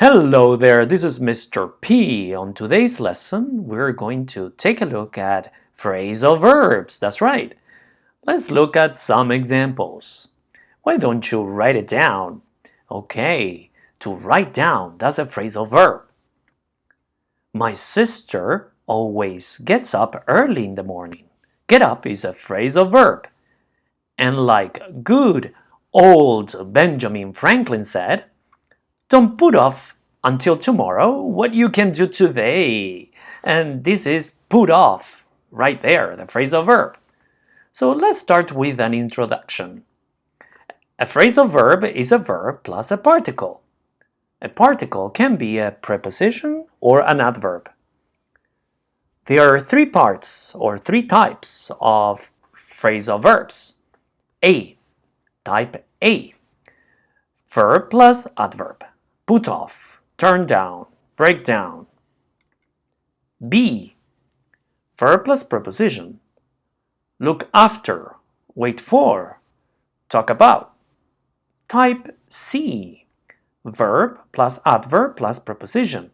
Hello there, this is Mr. P. On today's lesson, we're going to take a look at phrasal verbs. That's right. Let's look at some examples. Why don't you write it down? Okay, to write down, that's a phrasal verb. My sister always gets up early in the morning. Get up is a phrasal verb. And like good old Benjamin Franklin said, don't put off until tomorrow what you can do today. And this is put off right there, the phrasal verb. So let's start with an introduction. A phrasal verb is a verb plus a particle. A particle can be a preposition or an adverb. There are three parts or three types of phrasal verbs. A, type A, verb plus adverb put off, turn down, break down. B. Verb plus preposition. Look after, wait for, talk about. Type C. Verb plus adverb plus preposition.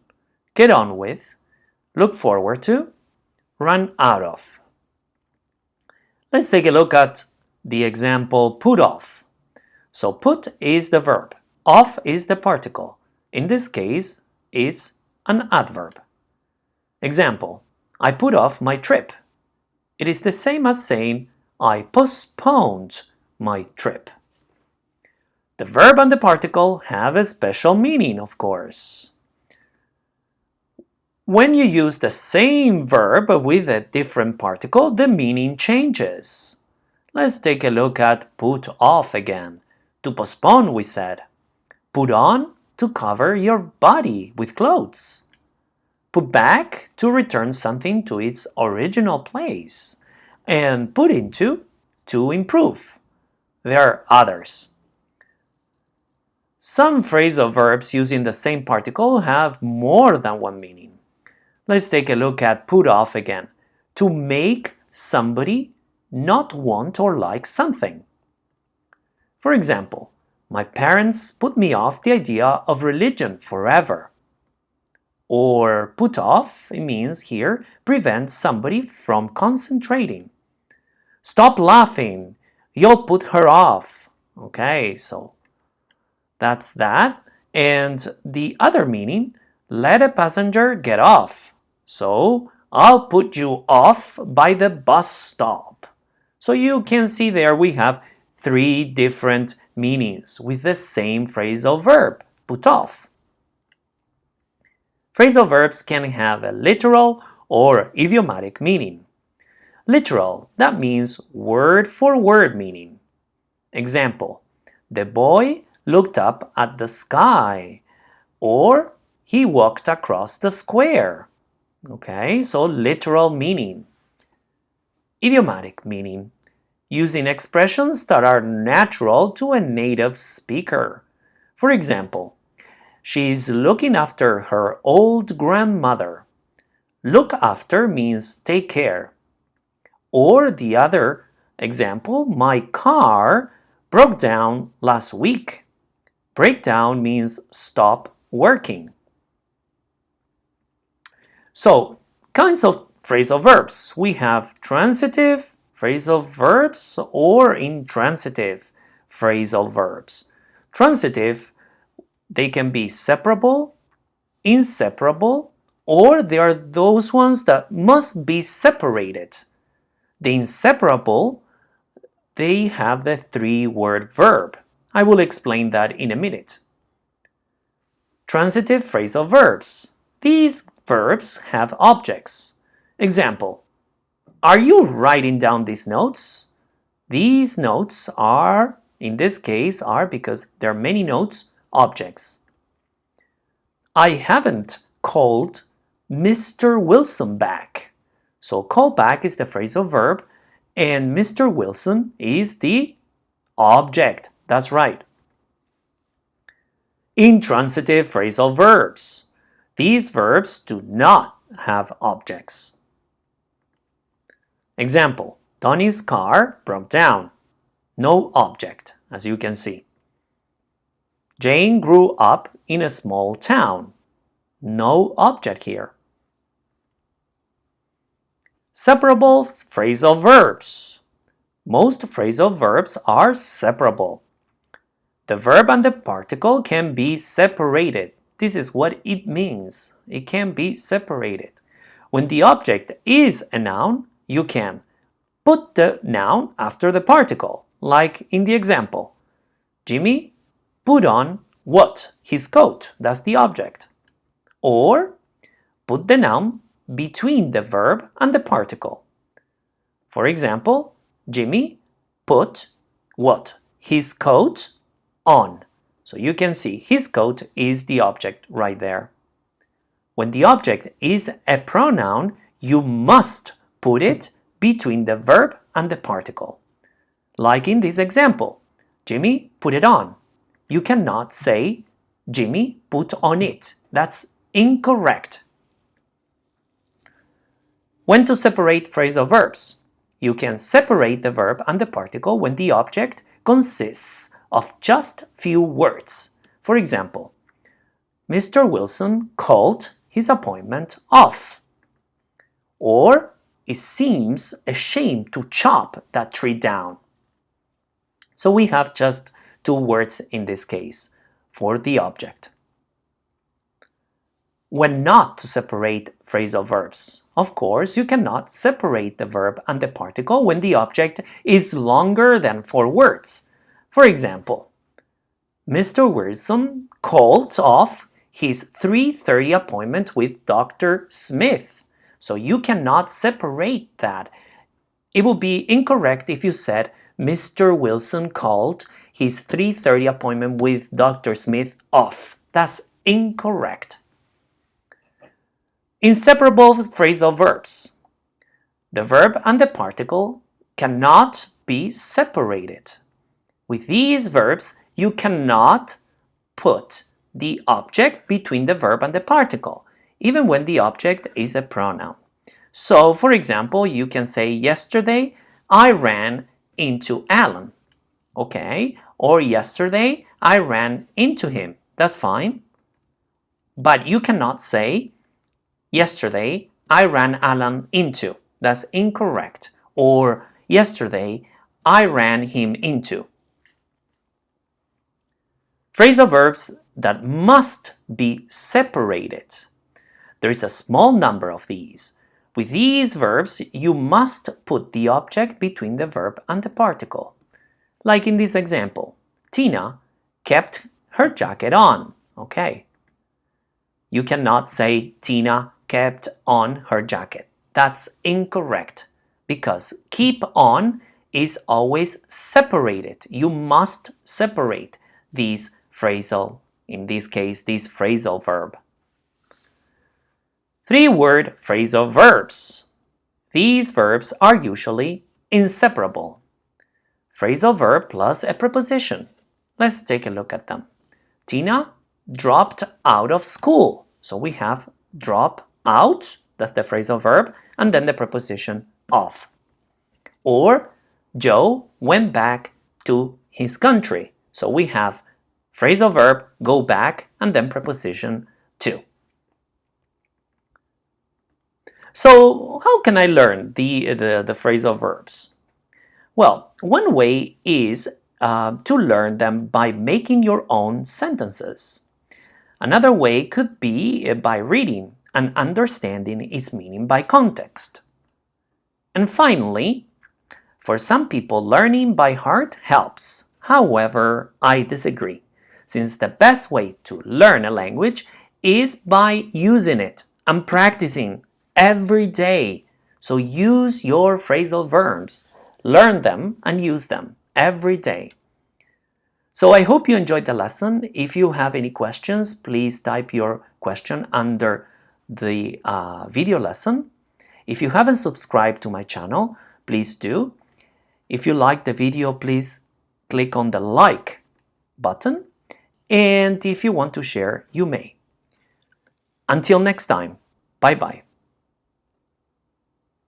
Get on with, look forward to, run out of. Let's take a look at the example put off. So put is the verb, off is the particle. In this case, it's an adverb. Example, I put off my trip. It is the same as saying I postponed my trip. The verb and the particle have a special meaning, of course. When you use the same verb with a different particle, the meaning changes. Let's take a look at put off again. To postpone, we said. Put on to cover your body with clothes. Put back to return something to its original place. And put into to improve. There are others. Some phrasal verbs using the same particle have more than one meaning. Let's take a look at put off again. To make somebody not want or like something. For example, my parents put me off the idea of religion forever. Or put off, it means here, prevent somebody from concentrating. Stop laughing, you'll put her off. Okay, so that's that. And the other meaning, let a passenger get off. So I'll put you off by the bus stop. So you can see there we have three different meanings with the same phrasal verb, put off. Phrasal verbs can have a literal or idiomatic meaning. Literal, that means word for word meaning. Example, the boy looked up at the sky or he walked across the square. Okay, so literal meaning. Idiomatic meaning using expressions that are natural to a native speaker. For example, she's looking after her old grandmother. Look after means take care. Or the other example, my car broke down last week. Breakdown means stop working. So, kinds of phrasal verbs. We have transitive, phrasal verbs or intransitive phrasal verbs. Transitive, they can be separable, inseparable, or they are those ones that must be separated. The inseparable, they have the three-word verb. I will explain that in a minute. Transitive phrasal verbs. These verbs have objects. Example, are you writing down these notes? These notes are, in this case, are because there are many notes, objects. I haven't called Mr. Wilson back. So call back is the phrasal verb and Mr. Wilson is the object. That's right. Intransitive phrasal verbs. These verbs do not have objects. Example, Donnie's car broke down. No object, as you can see. Jane grew up in a small town. No object here. Separable phrasal verbs. Most phrasal verbs are separable. The verb and the particle can be separated. This is what it means. It can be separated. When the object is a noun, you can put the noun after the particle, like in the example. Jimmy put on what? His coat. That's the object. Or put the noun between the verb and the particle. For example, Jimmy put what? His coat on. So you can see his coat is the object right there. When the object is a pronoun, you must put it between the verb and the particle. Like in this example, Jimmy put it on. You cannot say Jimmy put on it. That's incorrect. When to separate phrasal verbs? You can separate the verb and the particle when the object consists of just few words. For example, Mr. Wilson called his appointment off. Or it seems a shame to chop that tree down. So we have just two words in this case for the object when not to separate phrasal verbs. Of course, you cannot separate the verb and the particle when the object is longer than four words. For example, Mr. Wilson called off his 3.30 appointment with Dr. Smith. So you cannot separate that. It would be incorrect if you said Mr. Wilson called his 3.30 appointment with Dr. Smith off. That's incorrect. Inseparable phrasal verbs. The verb and the particle cannot be separated. With these verbs, you cannot put the object between the verb and the particle, even when the object is a pronoun. So, for example, you can say, yesterday I ran into Alan. Okay, or yesterday I ran into him. That's fine. But you cannot say, Yesterday, I ran Alan into. That's incorrect. Or yesterday, I ran him into. Phrasal verbs that must be separated. There is a small number of these. With these verbs, you must put the object between the verb and the particle. Like in this example, Tina kept her jacket on. Okay. You cannot say Tina kept on her jacket. That's incorrect because keep on is always separated. You must separate these phrasal, in this case, this phrasal verb. Three-word phrasal verbs. These verbs are usually inseparable. Phrasal verb plus a preposition. Let's take a look at them. Tina dropped out of school. So we have drop out, that's the phrasal verb, and then the preposition of. Or Joe went back to his country. So we have phrasal verb, go back, and then preposition to. So how can I learn the, the, the phrasal verbs? Well, one way is uh, to learn them by making your own sentences. Another way could be by reading and understanding its meaning by context. And finally, for some people, learning by heart helps. However, I disagree, since the best way to learn a language is by using it and practicing every day. So use your phrasal verbs, learn them and use them every day. So I hope you enjoyed the lesson. If you have any questions, please type your question under the uh, video lesson. If you haven't subscribed to my channel, please do. If you like the video, please click on the like button. And if you want to share, you may. Until next time, bye-bye.